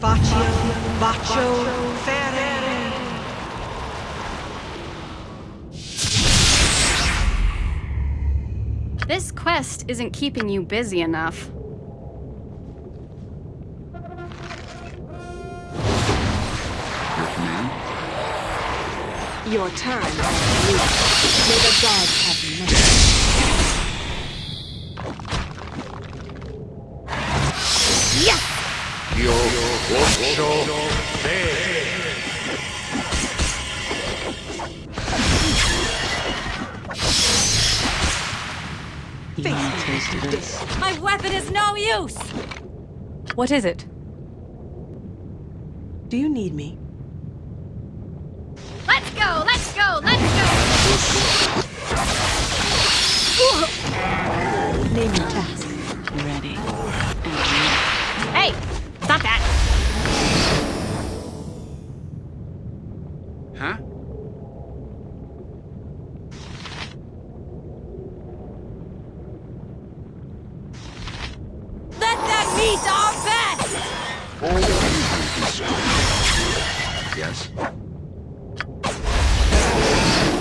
Baccio, Baccio, Ferre. This quest isn't keeping you busy enough. Your command? Your time. May the gods have My weapon is no use! What is it? Do you need me? Let's go, let's go, let's go! Name your task. Ready. Hey, stop that! Huh? Let them meet our best! Yes?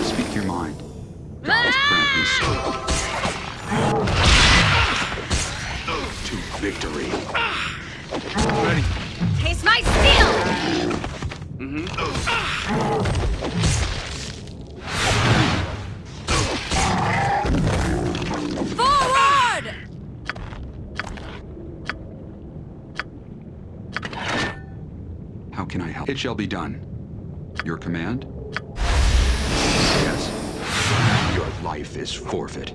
Speak your mind. Gods ah! grant. To victory. Ready. Taste my steel! Forward! Mm-hmm. Ah! It shall be done. Your command? Yes. Your life is forfeit.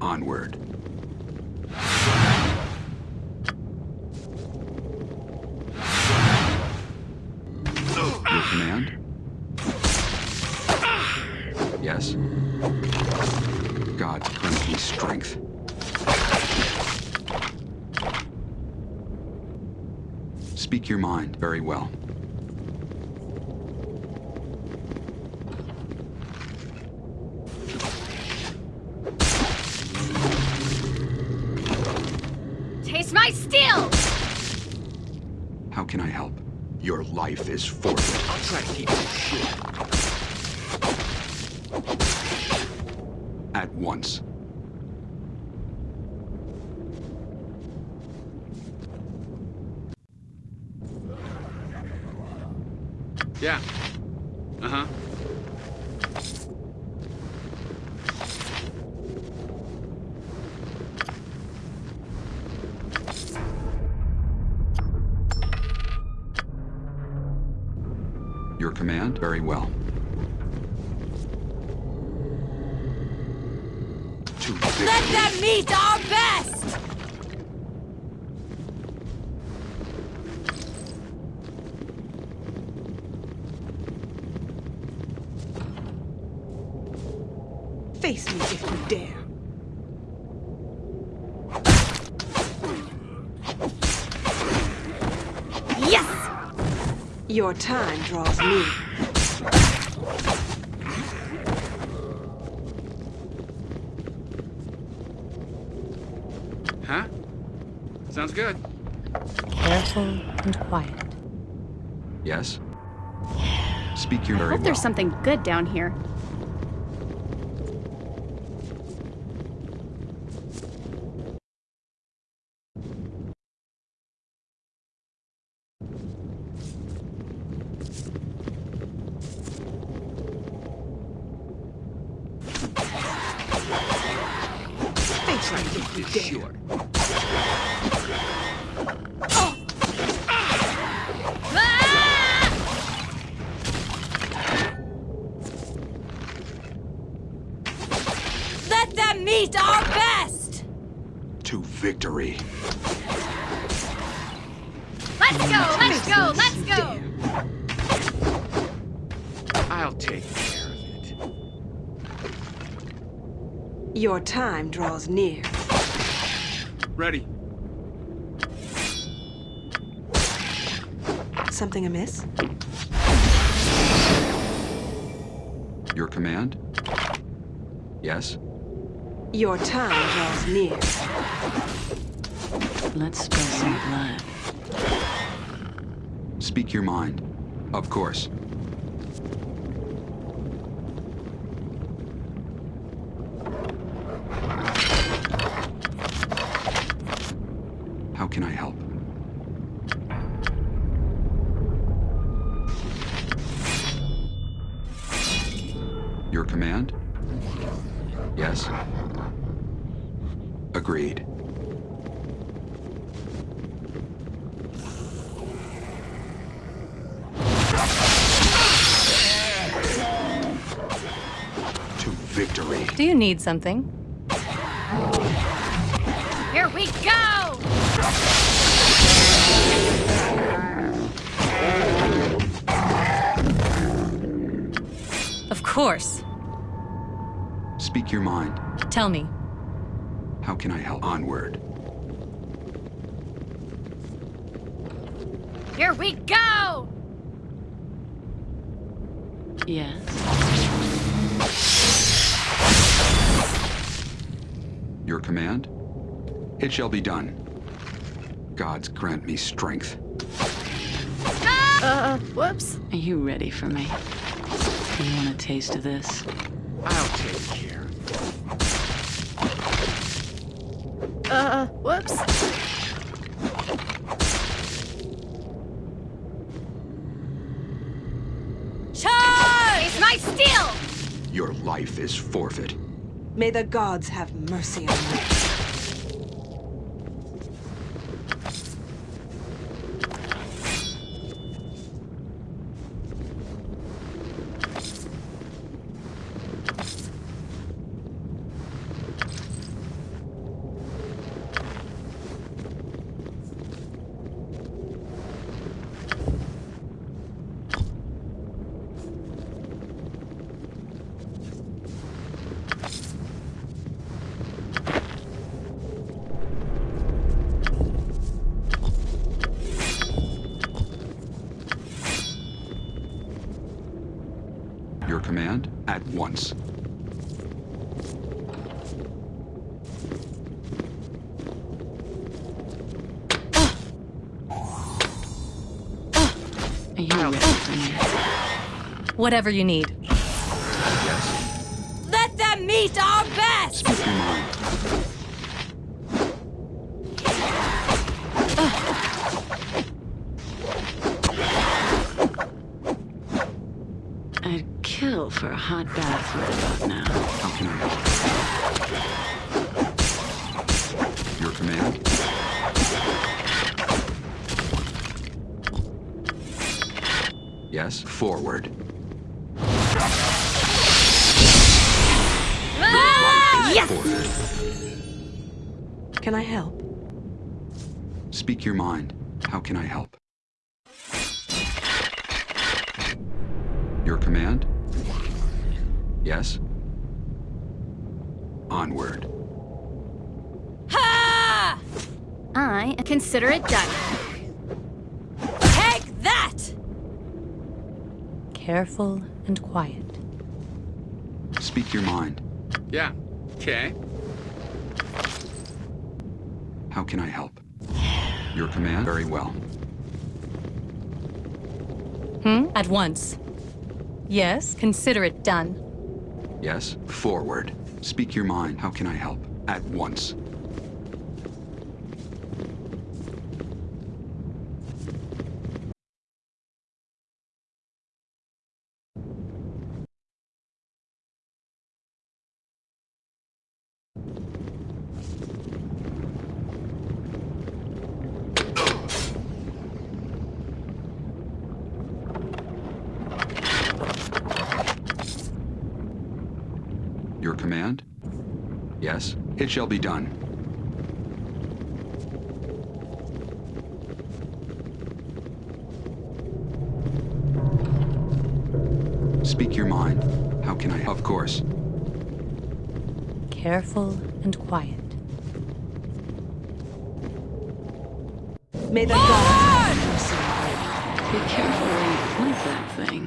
Onward. Taste my steel! How can I help? Your life is forfeit. I'll try to keep you short. At once. Yeah. Very well. Let them meet our best! Face me if you dare. Yes! Your time draws near. Huh? Sounds good. Careful and quiet. Yes? Speak your I very hope well. there's something good down here. Face me if you dare. Short. Ah! Let them meet our best! To victory. Let's go, let's go, let's go! I'll take care of it. Your time draws near. Ready. Something amiss? Your command? Yes? Your time draws near. Let's spill some blood. Speak your mind. Of course. How can I help? Your command? Yes. Agreed. To victory. Do you need something? Here we go! Of course. Speak your mind. Tell me. How can I help? Onward. Here we go! Your command? It shall be done. Gods grant me strength. Uh, whoops. Are you ready for me? You want a taste of this? I'll take care of it. Uh, whoops. Charge! It's my steel! Your life is forfeit. May the gods have mercy on you. Your command? At once. Whatever you need. For a hot bath right about now. How can I help? Your command? Yes, forward. Ah! Yes! Forward. Can I help? Speak your mind. How can I help? Your command? Yes? Onward. Ha! I consider it done. Take that! Careful and quiet. Speak your mind. Yeah. Okay. How can I help? Your command? Very well. Hmm? At once. Yes, consider it done. Yes? Forward. Speak your mind. How can I help? At once. Your command? Yes? It shall be done. Speak your mind. How can I? Of course. Careful and quiet. May the gods have mercy on you. Be careful where you point that thing.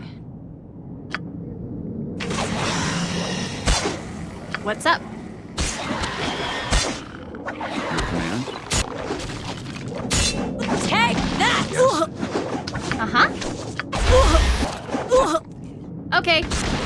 What's up? Uh-huh. Okay.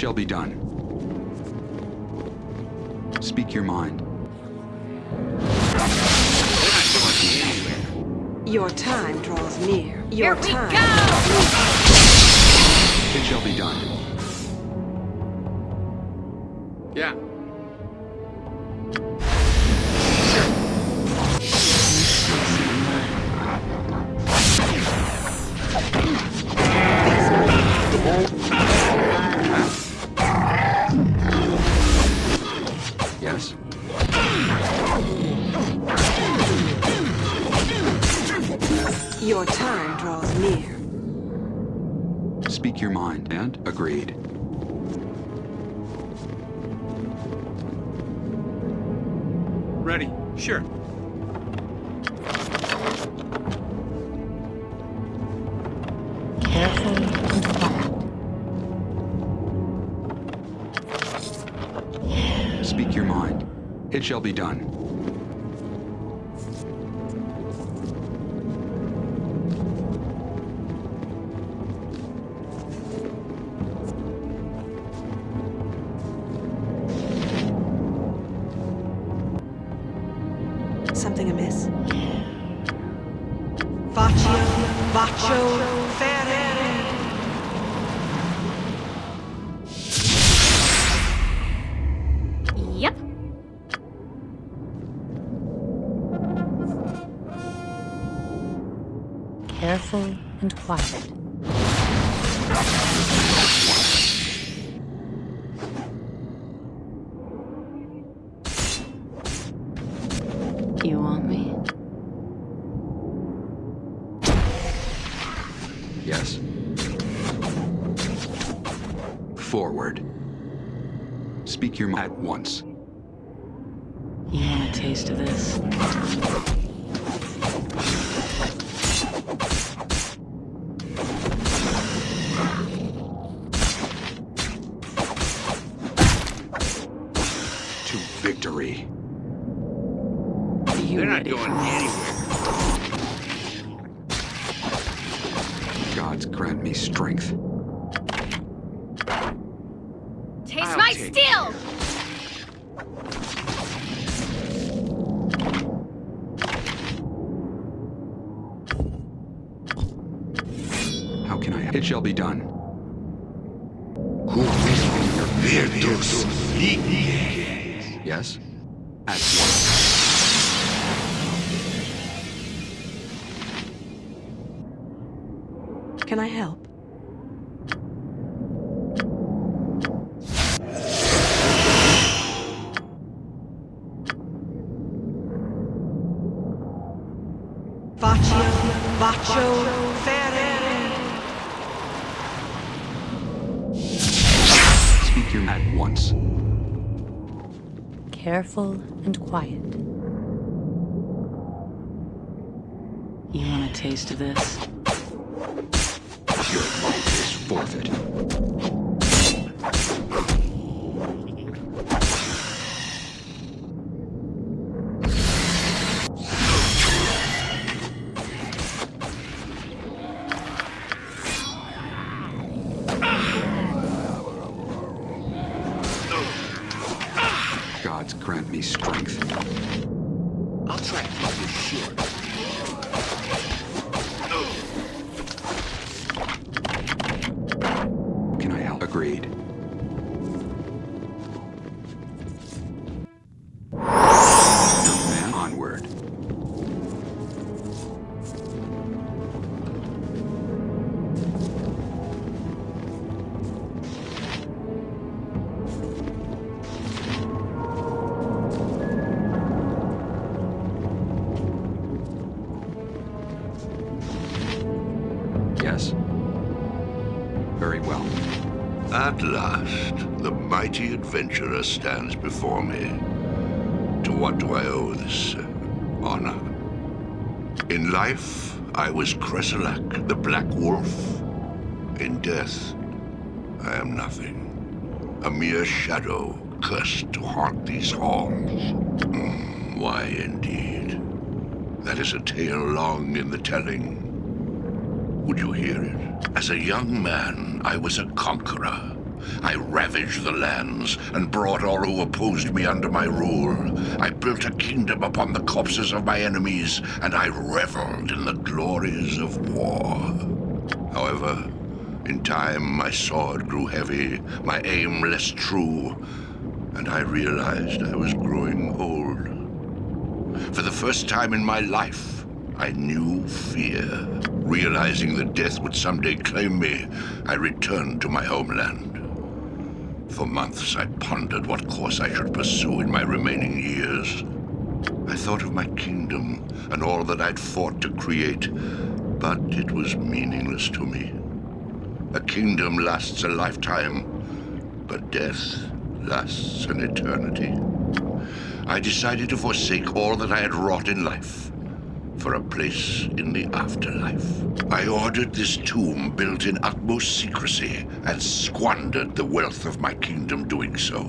shall be done. Sure. Speak your mind. It shall be done. careful and quiet. Can I help? Faccio, faccio, fere. Speak your at once. Careful and quiet. You want a taste of this? Forfeit. Mighty adventurer stands before me. To what do I owe this uh, honor? In life, I was Kresselack, the Black Wolf. In death, I am nothing. A mere shadow, cursed to haunt these halls. Hmm, why, indeed? That is a tale long in the telling. Would you hear it? As a young man, I was a conqueror. I ravaged the lands and brought all who opposed me under my rule. I built a kingdom upon the corpses of my enemies, and I reveled in the glories of war. However, in time, my sword grew heavy, my aim less true, and I realized I was growing old. For the first time in my life, I knew fear. Realizing that death would someday claim me, I returned to my homeland. For months, I pondered what course I should pursue in my remaining years. I thought of my kingdom and all that I'd fought to create, but it was meaningless to me. A kingdom lasts a lifetime, but death lasts an eternity. I decided to forsake all that I had wrought in life for a place in the afterlife. I ordered this tomb built in utmost secrecy and squandered the wealth of my kingdom doing so.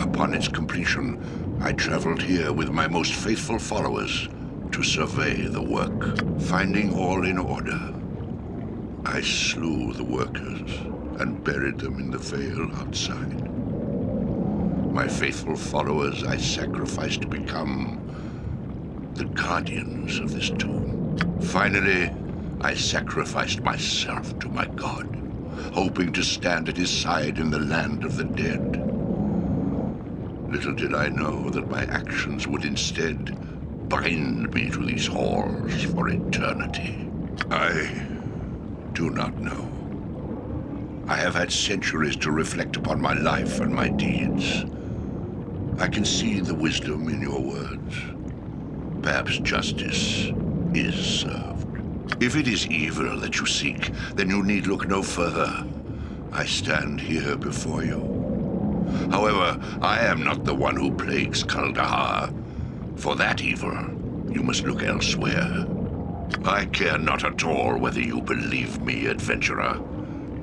Upon its completion, I traveled here with my most faithful followers to survey the work. Finding all in order, I slew the workers and buried them in the vale outside. My faithful followers I sacrificed to become the guardians of this tomb. Finally, I sacrificed myself to my god, hoping to stand at his side in the land of the dead. Little did I know that my actions would instead bind me to these halls for eternity. I do not know. I have had centuries to reflect upon my life and my deeds. I can see the wisdom in your words. Perhaps justice is served. If it is evil that you seek, then you need look no further. I stand here before you. However, I am not the one who plagues Kuldahar. For that evil, you must look elsewhere. I care not at all whether you believe me, adventurer.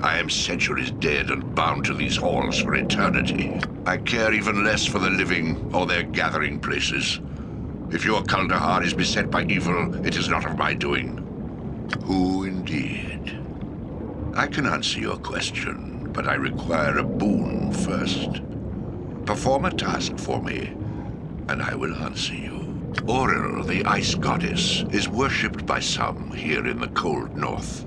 I am centuries dead and bound to these halls for eternity. I care even less for the living or their gathering places. If your Kuldahar is beset by evil, it is not of my doing. Who indeed? I can answer your question, but I require a boon first. Perform a task for me, and I will answer you. Auril, the ice goddess, is worshipped by some here in the cold north.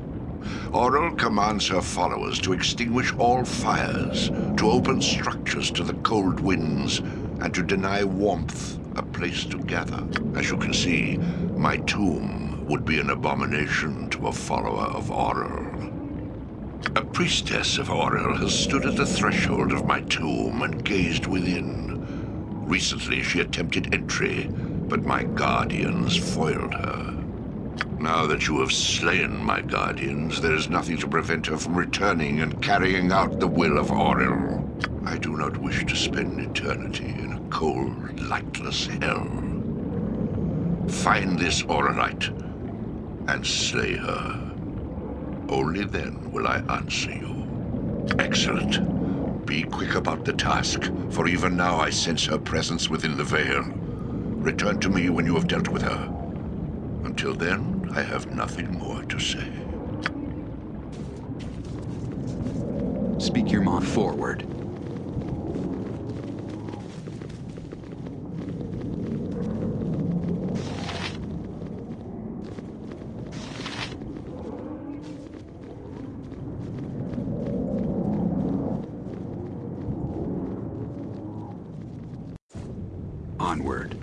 Auril commands her followers to extinguish all fires, to open structures to the cold winds, and to deny warmth place to gather. As you can see, my tomb would be an abomination to a follower of Auril. A priestess of Auril has stood at the threshold of my tomb and gazed within. Recently, she attempted entry, but my guardians foiled her. Now that you have slain my guardians, there is nothing to prevent her from returning and carrying out the will of Auril. I do not wish to spend eternity in cold, lightless hell. Find this Auralite and slay her. Only then will I answer you. Excellent. Be quick about the task, for even now I sense her presence within the vale. Return to me when you have dealt with her. Until then, I have nothing more to say. Speak your mind forward. Onward.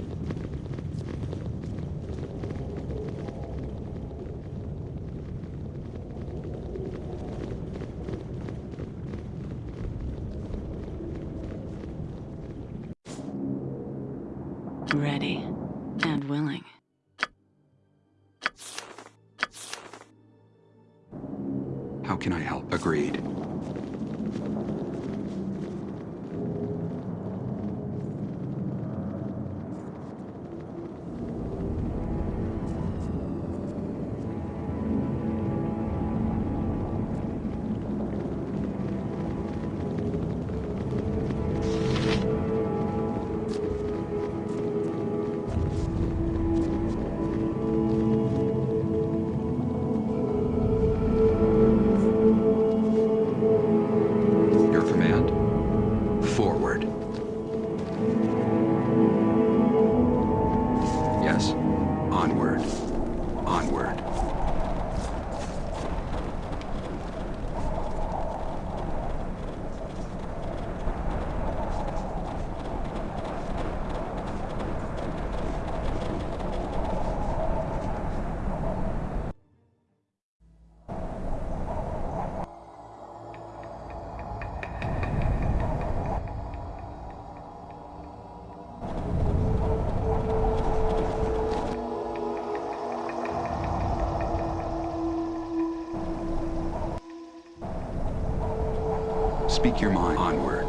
Speak your mind. Onward.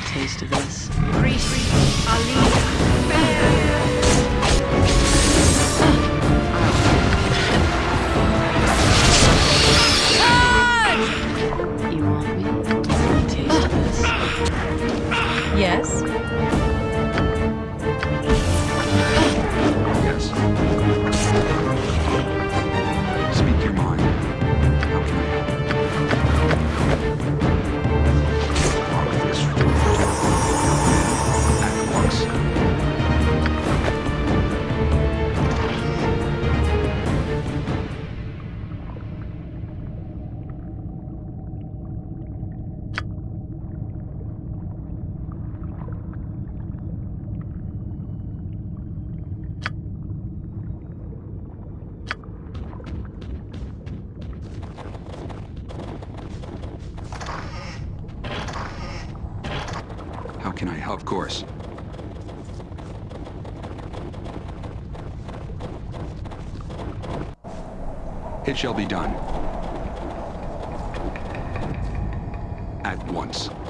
Taste of this? Priest, At once.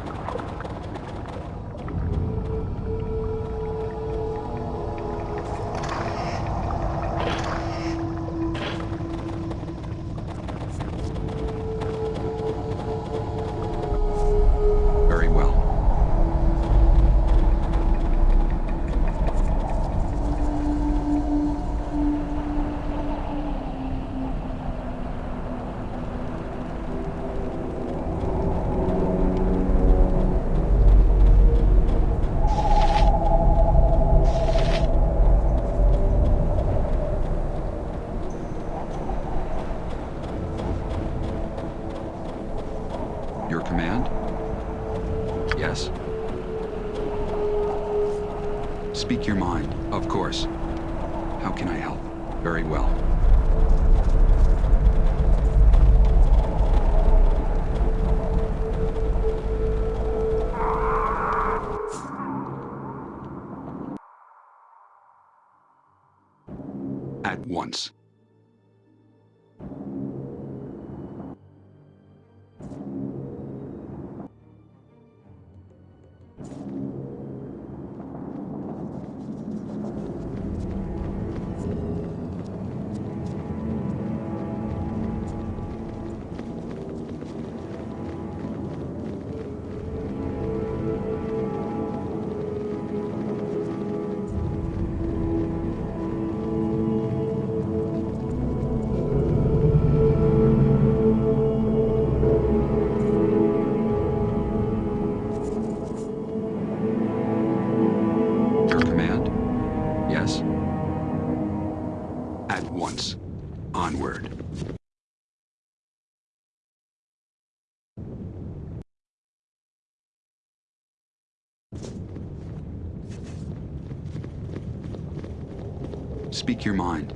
Speak your mind.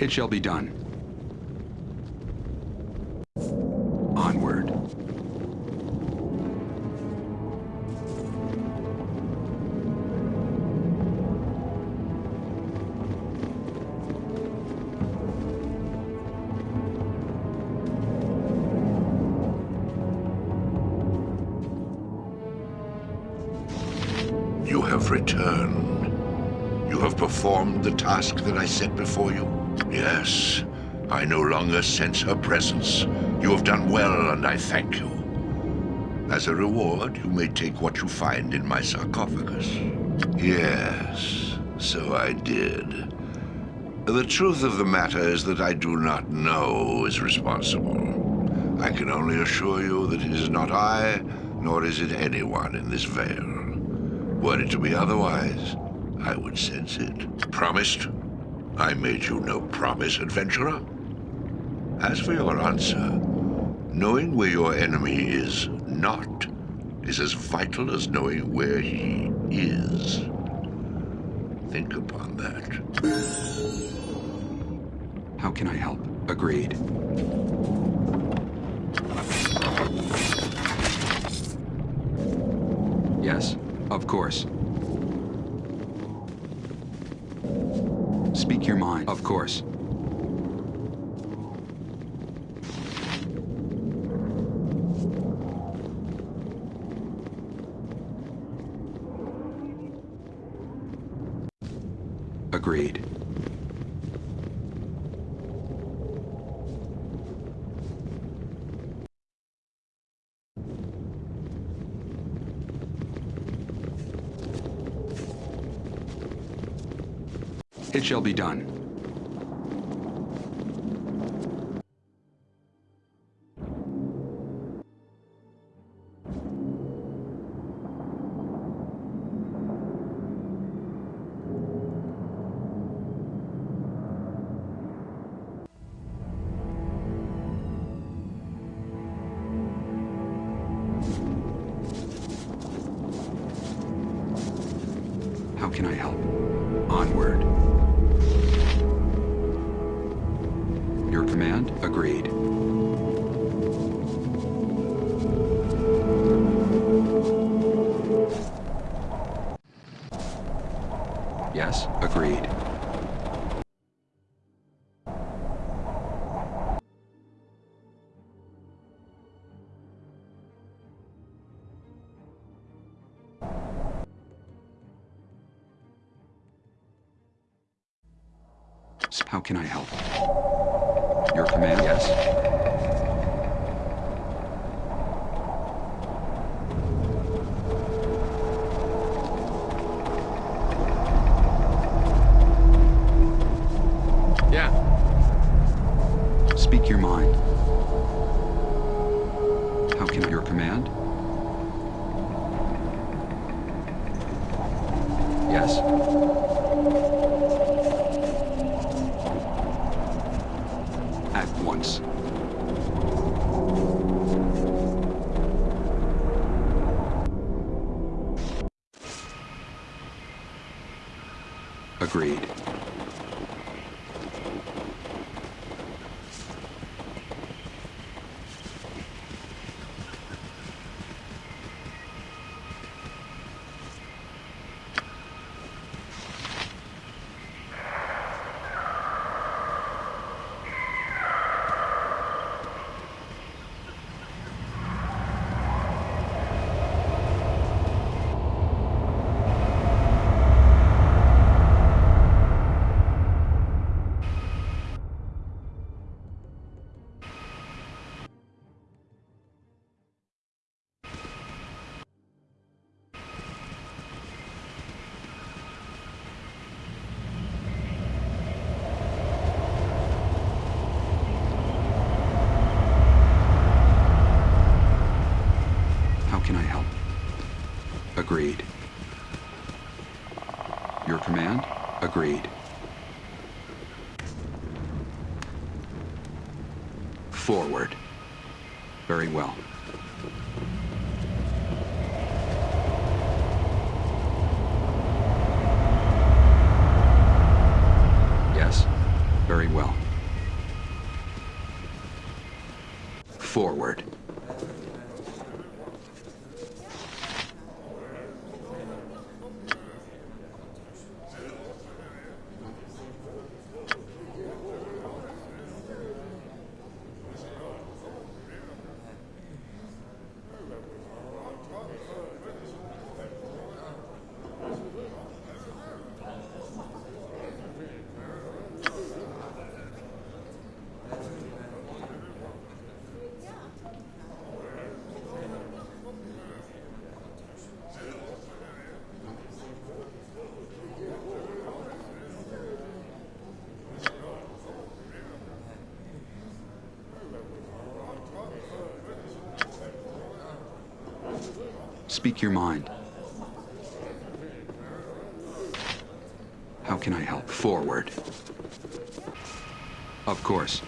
It shall be done. Returned. You have performed the task that I set before you. Yes, I no longer sense her presence. You have done well, and I thank you. As a reward, you may take what you find in my sarcophagus. Yes, so I did. The truth of the matter is that I do not know who is responsible. I can only assure you that it is not I, nor is it anyone in this vale. Were it to be otherwise, I would sense it. Promised? I made you no promise, adventurer. As for your answer, knowing where your enemy is not is as vital as knowing where he is. Think upon that. How can I help? Agreed. course. Speak your mind, of course. Agreed. It shall be done. How can I help? Your command, yes? very well. Speak your mind. How can I help? Forward. Of course.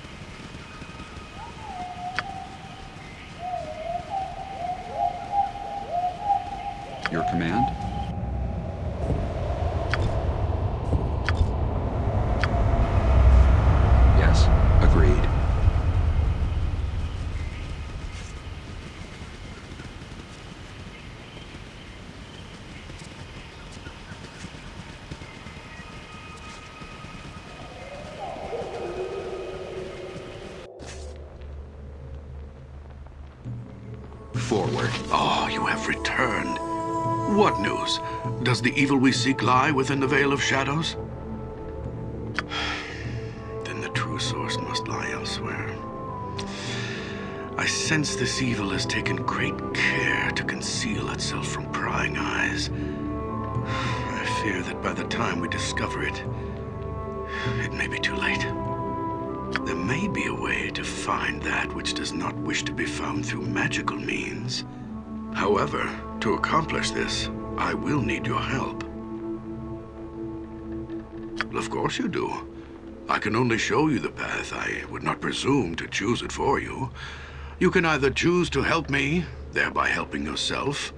forward. Ah, oh, you have returned. What news? Does the evil we seek lie within the Vale of Shadows? then the true source must lie elsewhere. I sense this evil has taken great care to conceal itself from prying eyes. I fear that by the time we discover it, it may be too late. May be a way to find that which does not wish to be found through magical means. However, to accomplish this, I will need your help. Of course you do. I can only show you the path. I would not presume to choose it for you. You can either choose to help me, thereby helping yourself,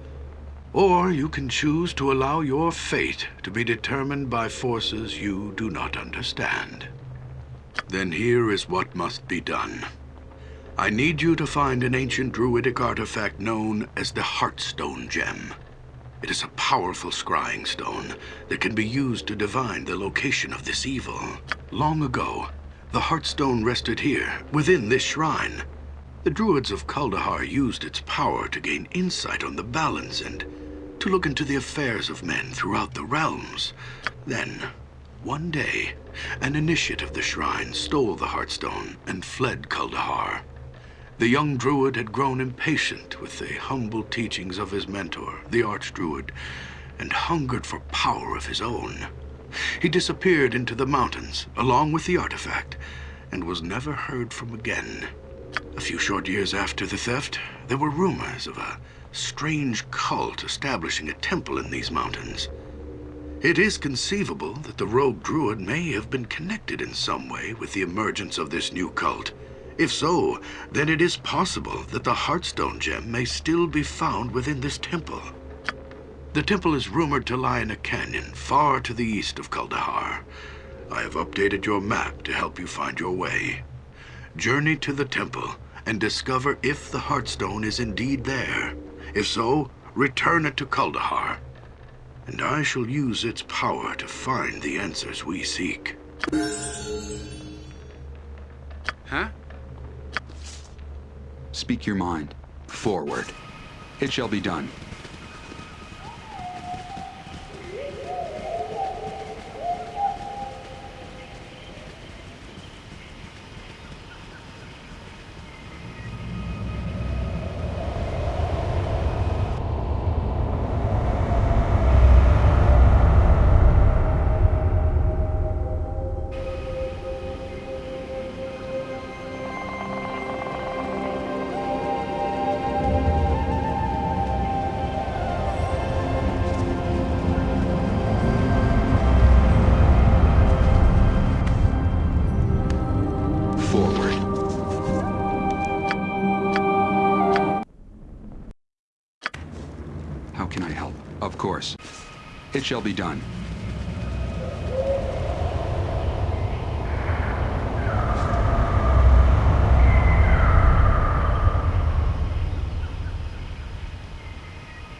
or you can choose to allow your fate to be determined by forces you do not understand. Then here is what must be done. I need you to find an ancient druidic artifact known as the Heartstone Gem. It is a powerful scrying stone that can be used to divine the location of this evil. Long ago, the Heartstone rested here, within this shrine. The druids of Kuldahar used its power to gain insight on the balance and to look into the affairs of men throughout the realms. Then, one day, an initiate of the shrine stole the Heartstone and fled Kuldahar. The young druid had grown impatient with the humble teachings of his mentor, the archdruid, and hungered for power of his own. He disappeared into the mountains, along with the artifact, and was never heard from again. A few short years after the theft, there were rumors of a strange cult establishing a temple in these mountains. It is conceivable that the rogue druid may have been connected in some way with the emergence of this new cult. If so, then it is possible that the Heartstone gem may still be found within this temple. The temple is rumored to lie in a canyon far to the east of Kuldahar. I have updated your map to help you find your way. Journey to the temple and discover if the Heartstone is indeed there. If so, return it to Kuldahar. And I shall use its power to find the answers we seek. Huh? Speak your mind. Forward. It shall be done. Shall be done.